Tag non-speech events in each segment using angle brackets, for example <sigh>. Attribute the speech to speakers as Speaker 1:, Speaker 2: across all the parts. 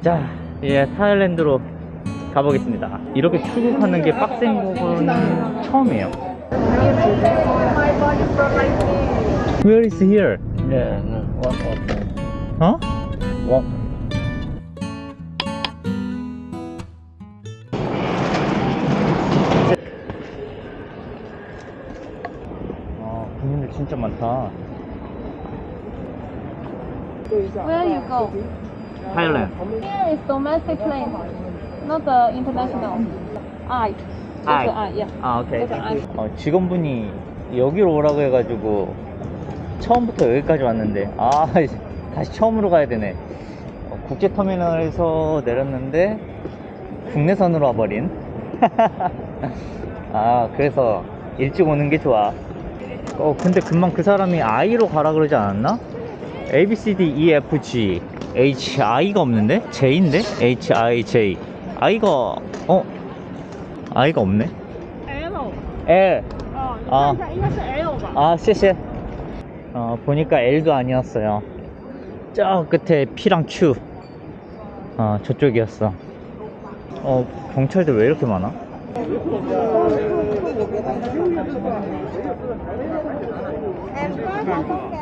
Speaker 1: 자, 예, 타일랜드로 가보겠습니다. 이렇게 출국하는 게 빡센 거는 처음이에요. Where is here?
Speaker 2: Yeah, no, walk, walk,
Speaker 1: 어?
Speaker 2: walk.
Speaker 1: 아, 국민들 진짜 많다.
Speaker 3: Where you go?
Speaker 1: 타일랜드.
Speaker 3: Here is domestic plane, not the international. I.
Speaker 1: I.
Speaker 3: I. Yeah.
Speaker 1: 아, 오케이.
Speaker 3: That's I.
Speaker 1: 어, 직원분이 여기로 오라고 해가지고 처음부터 여기까지 왔는데 아 이제 다시 처음으로 가야 되네. 어, 국제터미널에서 내렸는데 국내선으로 와버린. <laughs> 아 그래서 일찍 오는 게 좋아. 어 근데 금방 그 사람이 I로 가라 그러지 않았나? A, B, C, D, E, F, G H, I가 없는데? J인데? H, I, J I가... 어? I가 없네?
Speaker 3: L
Speaker 1: L
Speaker 3: 어, 아,
Speaker 1: 아, 씨씨 어, 보니까 L도 아니었어요 저 끝에 P랑 Q 어, 저쪽이었어 어, 경찰들 왜 이렇게 많아?
Speaker 4: M,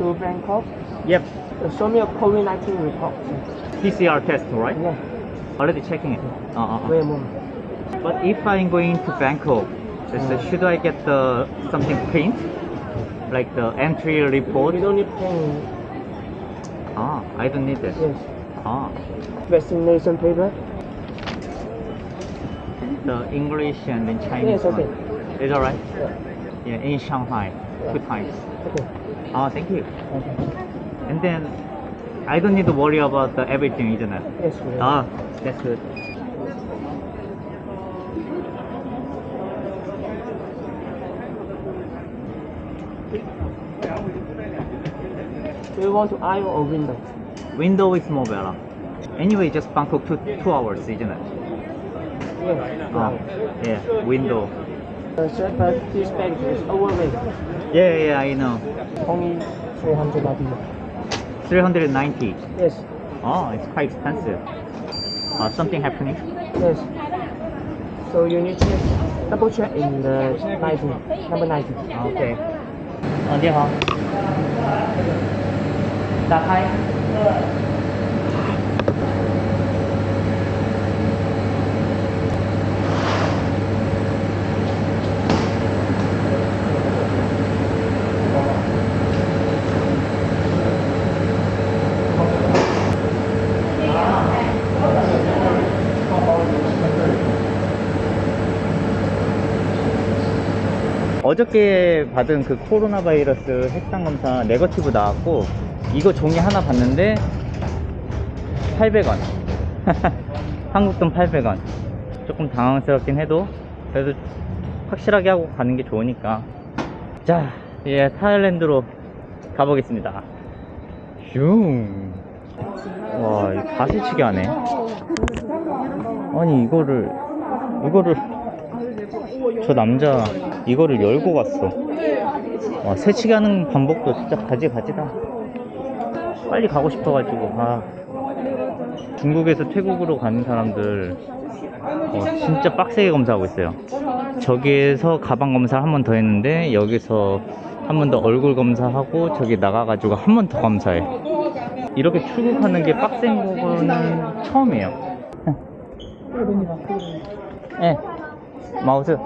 Speaker 2: To Bangkok.
Speaker 1: Yep,
Speaker 2: Show me a COVID-19 report.
Speaker 1: PCR test, right?
Speaker 2: Yeah.
Speaker 1: Already checking it. Uh, uh, uh.
Speaker 2: Wait a moment.
Speaker 1: But if I'm going to Bangkok, is, uh, should I get the something print? Like the entry report?
Speaker 2: You don't need pen.
Speaker 1: Ah, I don't need this.
Speaker 2: Yes.
Speaker 1: Ah,
Speaker 2: Vaccination paper.
Speaker 1: the English and then Chinese
Speaker 2: Yes, okay.
Speaker 1: one. Is alright?
Speaker 2: Yeah.
Speaker 1: Yeah, in Shanghai, two times.
Speaker 2: Okay.
Speaker 1: Ah, thank you.
Speaker 2: Okay.
Speaker 1: And then I don't need to worry about the everything, isn't it?
Speaker 2: Yes. will.
Speaker 1: Ah, that's good.
Speaker 2: Do you want to aisle or window?
Speaker 1: Window is more better. Anyway, just Bangkok two two hours, isn't it? Ah, yeah, window.
Speaker 2: Overweight.
Speaker 1: Oh, yeah, yeah, I know.
Speaker 2: Only 300 baht.
Speaker 1: 390.
Speaker 2: Yes.
Speaker 1: Oh, it's quite expensive. Uh, something happening?
Speaker 2: Yes. So you need to double check in the 90, number
Speaker 1: 90. Okay. Oh, uh, 你好。打开。 어저께 받은 그 코로나 바이러스 핵상 검사 네거티브 나왔고 이거 종이 하나 봤는데 800원. <laughs> 한국 돈 800원. 조금 당황스럽긴 해도 그래도 확실하게 하고 가는 게 좋으니까. 자 예, 타일랜드로 가보겠습니다. 슝. 와, 이거 가스치기 하네. 아니 이거를 이거를 저 남자 이거를 열고 갔어. 와, 새치기 하는 방법도 진짜 가지가지다. 빨리 가고 싶어가지고, 아. 중국에서 태국으로 가는 사람들, 어, 진짜 빡세게 검사하고 있어요. 저기에서 가방 검사 한 번 더 했는데, 여기서 한 번 더 얼굴 검사하고, 저기 나가가지고 한 번 더 검사해. 이렇게 출국하는 게 빡센 거는 처음이에요. 예. 마우스.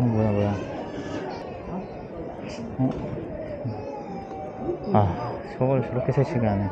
Speaker 1: 어, 뭐야, 뭐야. 어? 아, 저걸 저렇게 세치게 하네.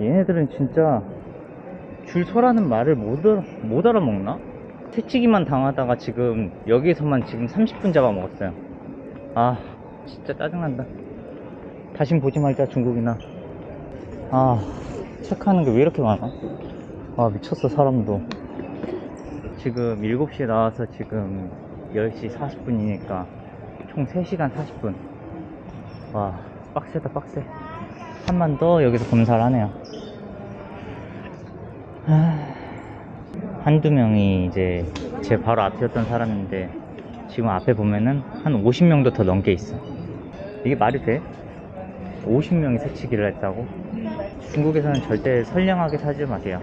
Speaker 1: 얘네들은 진짜 줄 서라는 말을 못, 알아, 못 알아먹나? 새치기만 당하다가 지금 여기에서만 지금 30분 잡아먹었어요. 아, 진짜 짜증난다. 다신 보지 말자, 중국이나. 아, 체크하는 게 왜 이렇게 많아? 아, 미쳤어, 사람도. 지금 7시에 나와서 지금 10시 40분이니까 총 3시간 40분. 와, 빡세다, 빡세. 한 번 더 여기서 검사를 하네요. 하... 한두 명이 이제 제 바로 앞이었던 사람인데 지금 앞에 보면은 한 50명도 더 넘게 있어. 이게 말이 돼? 50명이 새치기를 했다고? 중국에서는 절대 선량하게 살지 마세요.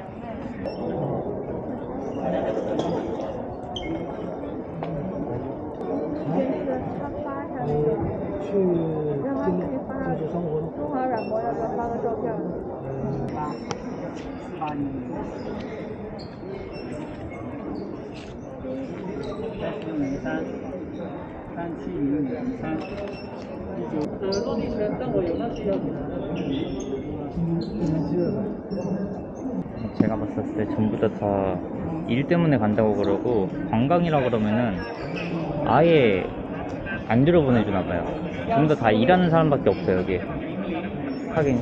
Speaker 1: 제가 봤을 때 전부 다 다 일 때문에 간다고 그러고 관광이라 그러면은 아예 안 들어보내주나 봐요. 전부 다 다 일하는 사람밖에 없어요 여기. 하긴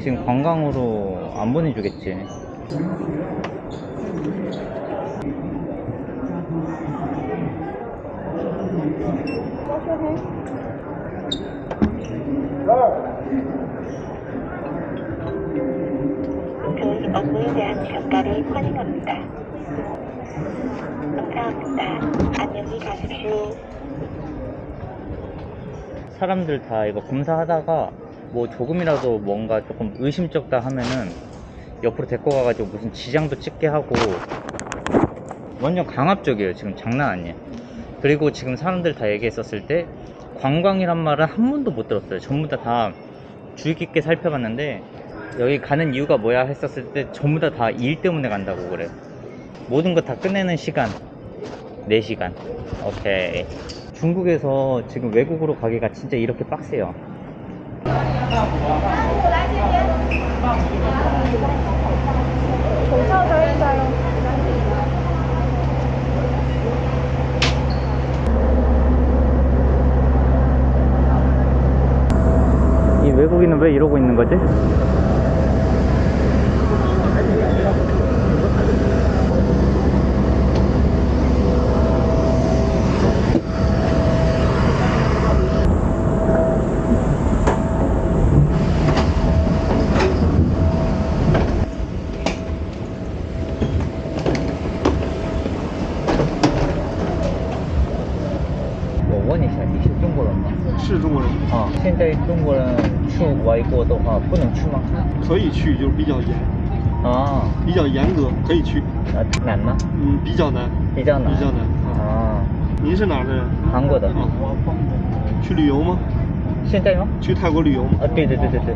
Speaker 1: 지금 관광으로 안 보내주겠지.
Speaker 5: 감사합니다. 안녕히 가십시오.
Speaker 1: 사람들 다 이거 검사하다가 뭐 조금이라도 뭔가 조금 의심쩍다 하면은 옆으로 데리고 가가지고 무슨 지장도 찍게 하고 완전 강압적이에요. 지금 장난 아니에요. 그리고 지금 사람들 다 얘기했었을 때 관광이란 말은 한 번도 못 들었어요. 전부 다 다 주의 깊게 살펴봤는데 여기 가는 이유가 뭐야 했었을 때 전부 다 다 일 때문에 간다고 그래요 모든 거 다 끝내는 시간. 4시간. 오케이. 중국에서 지금 외국으로 가기가 진짜 이렇게 빡세요 외국인은 왜 이러고 있는 거지? 不能去吗？
Speaker 4: 可以去，就是比较严，
Speaker 1: 啊，
Speaker 4: 比较严格，可以去。
Speaker 1: 呃，难吗？
Speaker 4: 嗯，比较难，
Speaker 1: 比较难。
Speaker 4: 比较难。啊，
Speaker 1: 啊，
Speaker 4: 您是哪儿的人？
Speaker 1: 韩国的。
Speaker 4: 啊，去旅游吗？
Speaker 1: 现在吗？
Speaker 4: 去泰国旅游吗？
Speaker 1: 啊，对对对对对。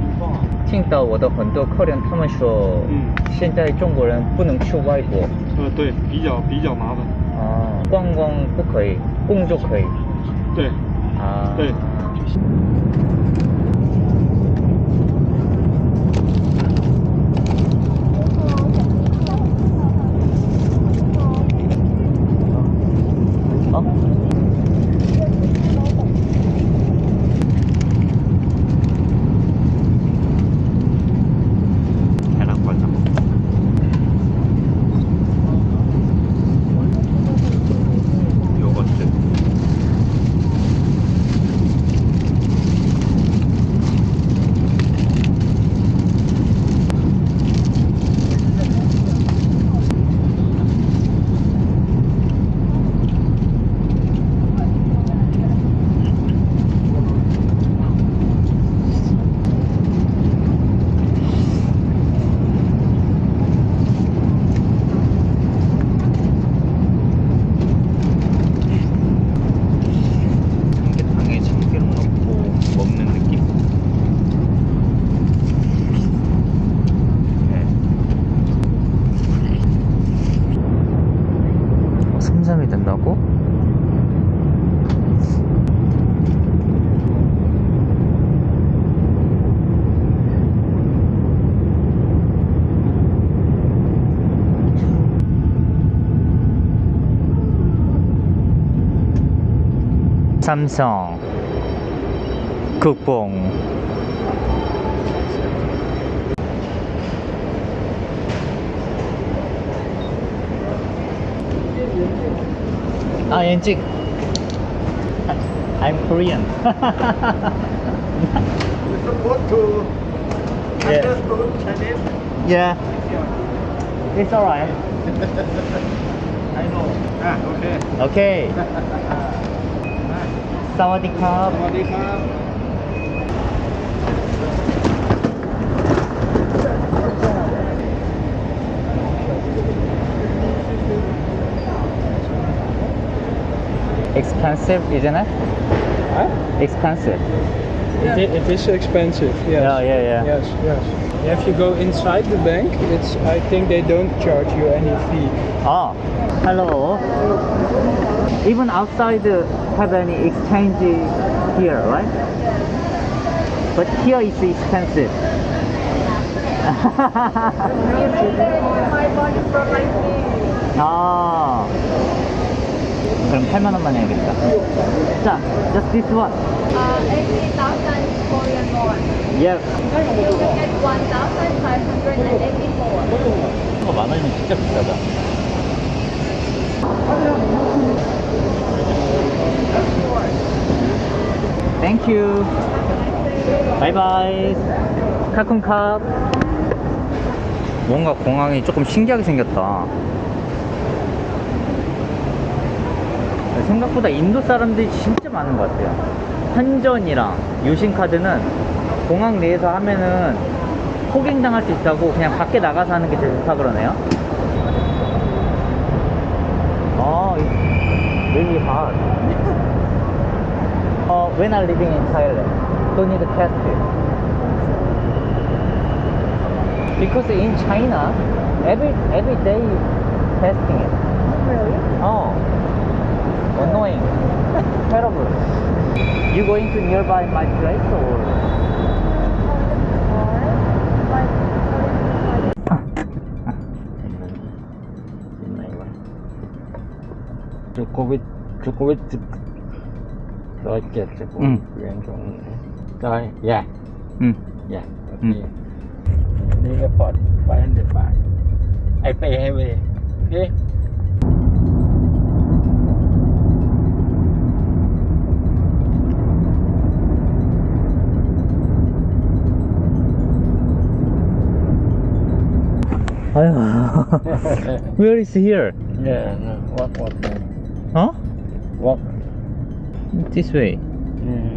Speaker 1: 听到我的很多客人他们说，
Speaker 4: 嗯
Speaker 1: 现在中国人不能去外国
Speaker 4: 呃，对，比较比较麻烦。
Speaker 1: 啊，观光不可以，工作可以
Speaker 4: 对，
Speaker 1: 啊。
Speaker 4: 对
Speaker 1: 삼성 국뽕 아 엔직 I'm Korean
Speaker 4: supposed to
Speaker 1: Yeah.
Speaker 4: understood Chinese.
Speaker 1: Yeah It's alright <laughs>
Speaker 4: I know. Ah, okay. <laughs>
Speaker 1: Okay สวัสดีครับ expensive isn't it? Huh? expensive.
Speaker 6: Yeah. it, it is expensive yes.
Speaker 1: Yeah yeah yeah.
Speaker 6: Yes yes. If you go inside the bank it's i think they don't charge you any fee.
Speaker 1: Oh hello. Even outside the have any exchange here, right? But here is expensive. 아, 그럼 8만 원만 해야겠다. 자, just this one.
Speaker 3: Uh, 80,000 Korean won.
Speaker 1: Yeah.
Speaker 3: You will get 1,584.
Speaker 1: 이거 만 원이면 진짜 비싸다. Thank you. Bye bye. 카쿤캅. 뭔가 공항이 조금 신기하게 생겼다. 생각보다 인도 사람들이 진짜 많은 것 같아요. 환전이랑 유심카드는 공항 내에서 하면은 포갱당할 수 있다고 그냥 밖에 나가서 하는 게 제일 좋다 그러네요. 아, really hard. When I'm living in Thailand, don't need to test it. Because in China, every every day testing it.
Speaker 3: Really?
Speaker 1: Oh, annoying, <laughs> terrible. You going to nearby my place or? <laughs>
Speaker 2: Covid Covid rồi chết sẽ
Speaker 1: Ừ.
Speaker 2: chuyện trong rồi dạ
Speaker 1: 응.
Speaker 2: dạ
Speaker 1: Ừ.
Speaker 2: okay đi airport 500 baht I pay heavy okay
Speaker 1: 아유, where is here?
Speaker 2: yeah no, walk walk
Speaker 1: Huh?
Speaker 2: walk
Speaker 1: This way.
Speaker 2: yeah.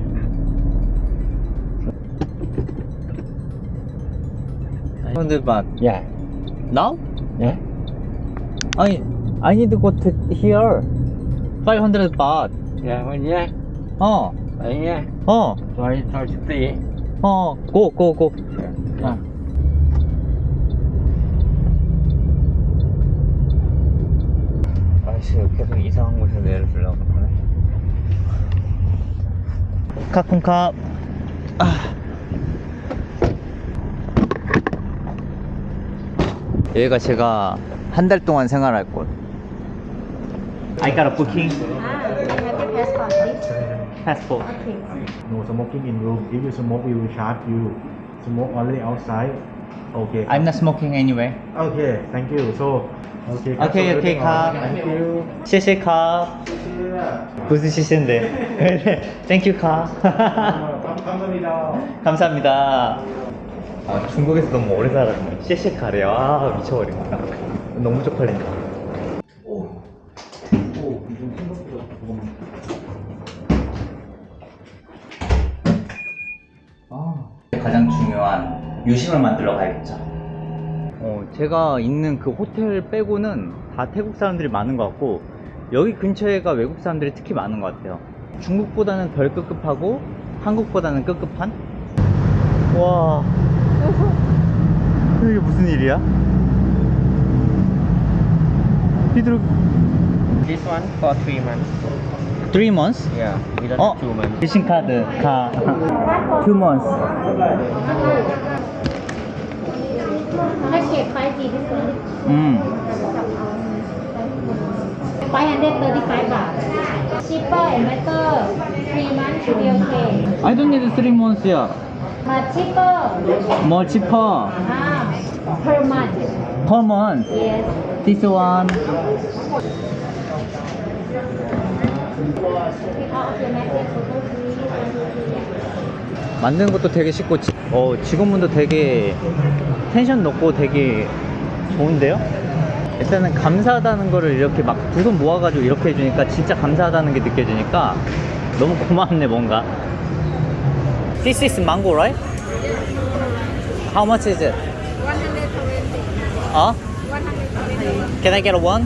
Speaker 1: hundred baht.
Speaker 2: yeah
Speaker 1: Now?
Speaker 2: yeah
Speaker 1: I I need to go to here. Five hundred baht.
Speaker 2: yeah well, yeah
Speaker 1: 어,
Speaker 2: đấy nha
Speaker 1: 어,
Speaker 2: rồi rồi city
Speaker 1: 어, go, go, go.
Speaker 2: à.
Speaker 1: 아이씨, 계속 이상한 곳에 내를 주려고 그러네. 카쿤캅. 아. 여기가 제가 한 달 동안 생활할 곳. I got a booking.
Speaker 3: Ah, passport. Okay.
Speaker 4: No smoking in room. If you smoke, we will charge you. Smoke only outside. Okay.
Speaker 1: I'm not smoking anyway.
Speaker 4: Okay. Thank you. So. Okay.
Speaker 1: Okay, okay, 카.
Speaker 4: Thank you.
Speaker 1: 谢谢카. 무슨 시세인데? <laughs> Thank you 카.
Speaker 4: 감사합니다. <laughs>
Speaker 1: 감사합니다. 아, 중국에서 너무 오래 살았네. 씨씨 카레. 아, 미쳐버린다. 너무 쪽팔린다. 아, 가장 중요한 유심을 만들러 가야겠죠. 어, 제가 있는 그 호텔 빼고는 다 태국 사람들이 많은 것 같고 여기 근처에가 외국 사람들이 특히 많은 것 같아요. 중국보다는 덜 급급하고 한국보다는 급급한? 와 이게 무슨 일이야? 휘두르
Speaker 2: this one for three months
Speaker 1: 3 months?
Speaker 2: yeah we don't
Speaker 1: 어?
Speaker 2: have two months
Speaker 1: 대신 카드 가2 months 음
Speaker 7: 535 baht. Cheaper and better. Three months should be okay.
Speaker 1: I don't need three months yeah.
Speaker 7: But cheaper.
Speaker 1: More cheaper
Speaker 7: Ah, per month.
Speaker 1: per month.
Speaker 7: Yes.
Speaker 1: This one. 만드는 것도 되게 쉽고 지, 어, 직원분도 되게 텐션 높고 되게 좋은데요? 일단은 감사하다는 거를 이렇게 막 두 손 모아가지고 이렇게 해주니까 진짜 감사하다는 게 느껴지니까 너무 고맙네 뭔가 This is mango right? How much is it? 120 어? 120 Can I get one?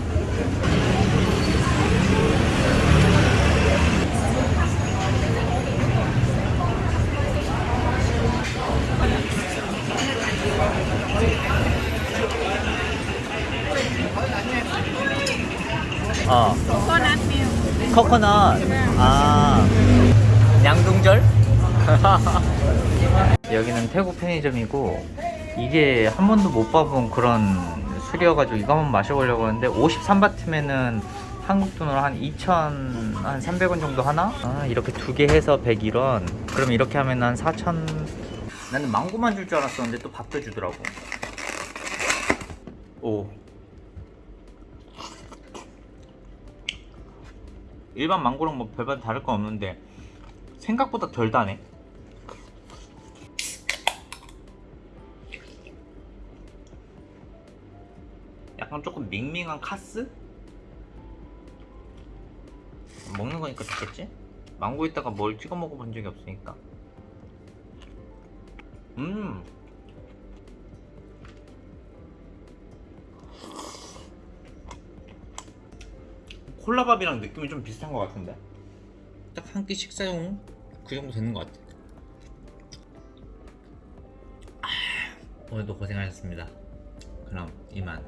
Speaker 1: 어. 코코넛 아 양동절? <laughs> 여기는 태국 편의점이고 이게 한 번도 못 봐본 그런 술이어가지고 이거 한번 마셔보려고 하는데 53바트면은 한국 돈으로 한 2,000, 한 300원 정도 하나? 아, 이렇게 두 개 해서 101원. 그럼 이렇게 하면 한 4,000. 나는 망고만 줄 줄 알았었는데 또 밥도 주더라고. 오. 일반 망고랑 뭐 별반 다를 건 없는데 생각보다 덜 다네. 약간 조금 밍밍한 카스? 먹는 거니까 좋겠지? 망고에다가 뭘 찍어 먹어본 적이 없으니까. 음. 콜라밥이랑 느낌이 좀 비슷한 것 같은데? 딱 한 끼 식사용? 그 정도 되는 것 같아. 아, 오늘도 고생하셨습니다. 그럼 이만